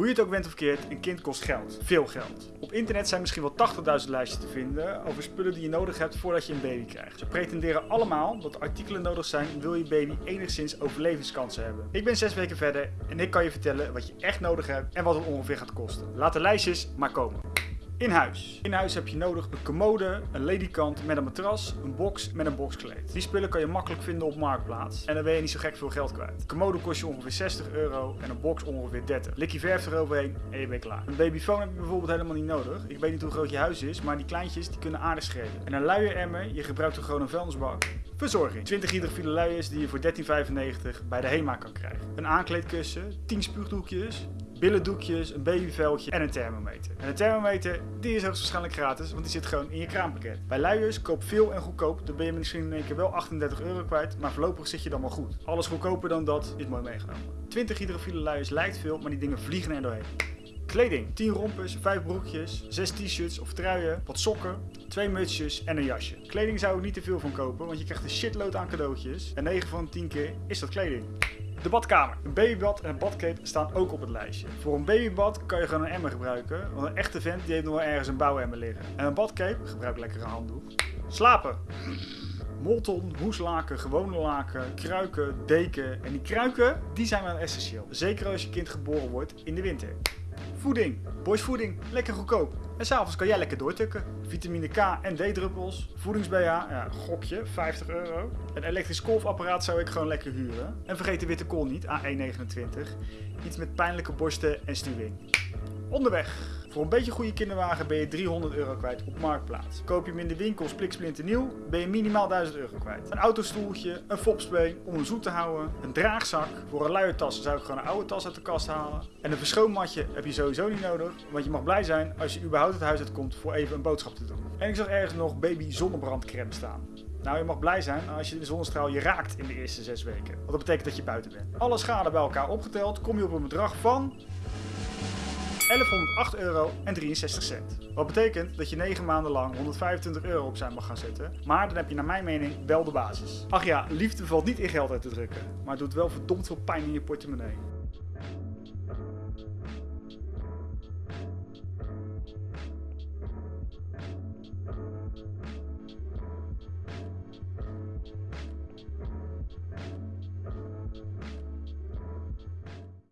Hoe je het ook bent of keert, een kind kost geld. Veel geld. Op internet zijn misschien wel 80.000 lijstjes te vinden over spullen die je nodig hebt voordat je een baby krijgt. Ze pretenderen allemaal dat artikelen nodig zijn wil je baby enigszins overlevingskansen hebben. Ik ben 6 weken verder en ik kan je vertellen wat je echt nodig hebt en wat het ongeveer gaat kosten. Laat de lijstjes maar komen. In huis. In huis heb je nodig een commode, een ledikant met een matras, een box met een boxkleed. Die spullen kan je makkelijk vinden op Marktplaats en dan ben je niet zo gek veel geld kwijt. Een commode kost je ongeveer 60 euro en een box ongeveer 30. Likje verf eroverheen en je bent klaar. Een babyfoon heb je bijvoorbeeld helemaal niet nodig. Ik weet niet hoe groot je huis is, maar die kleintjes die kunnen aardig schelen. En een luieremmer, je gebruikt er gewoon een vuilnisbak. Verzorging. 20 hydrofiele luiers die je voor 13,95 bij de HEMA kan krijgen. Een aankleedkussen, 10 spuugdoekjes, billendoekjes, een babyveldje en een thermometer. En een thermometer die is hoogstwaarschijnlijk gratis, want die zit gewoon in je kraampakket. Bij luiers koop veel en goedkoop, dan ben je misschien in één keer wel 38 euro kwijt, maar voorlopig zit je dan wel goed. Alles goedkoper dan dat is mooi meegenomen. 20 hydrofiele luiers lijkt veel, maar die dingen vliegen er doorheen. Kleding. 10 rompers, 5 broekjes, 6 t-shirts of truien, wat sokken, 2 mutsjes en een jasje. Kleding zou ik niet te veel van kopen, want je krijgt een shitload aan cadeautjes. En 9 van de 10 keer is dat kleding. De badkamer. Een babybad en een badcape staan ook op het lijstje. Voor een babybad kan je gewoon een emmer gebruiken, want een echte vent die heeft nog wel ergens een bouwemmer liggen. En een badcape, gebruik lekker een handdoek. Slapen. Molton, hoeslaken, gewone laken, kruiken, deken. En die kruiken, die zijn wel essentieel. Zeker als je kind geboren wordt in de winter. Voeding. Boys voeding. Lekker goedkoop. En s'avonds kan jij lekker doortukken. Vitamine K en D-druppels. Voedings-BH. Ja, gokje. 50 euro. Een elektrisch kolfapparaat zou ik gewoon lekker huren. En vergeet de witte kool niet. A129. Iets met pijnlijke borsten en stuwing. Onderweg. Voor een beetje goede kinderwagen ben je 300 euro kwijt op Marktplaats. Koop je hem in de winkel spliksplinter nieuw, ben je minimaal 1000 euro kwijt. Een autostoeltje, een fopspray om hem zoet te houden, een draagzak. Voor een luiertas zou ik gewoon een oude tas uit de kast halen. En een verschoonmatje heb je sowieso niet nodig, want je mag blij zijn als je überhaupt het huis uitkomt voor even een boodschap te doen. En ik zag ergens nog baby zonnebrandcrème staan. Nou, je mag blij zijn als je de zonnestraal je raakt in de eerste 6 weken. Want dat betekent dat je buiten bent. Alle schade bij elkaar opgeteld kom je op een bedrag van 1108 euro en 63 cent. Wat betekent dat je 9 maanden lang 125 euro opzij mag gaan zetten. Maar dan heb je naar mijn mening wel de basis. Ach ja, liefde valt niet in geld uit te drukken. Maar het doet wel verdomd veel pijn in je portemonnee.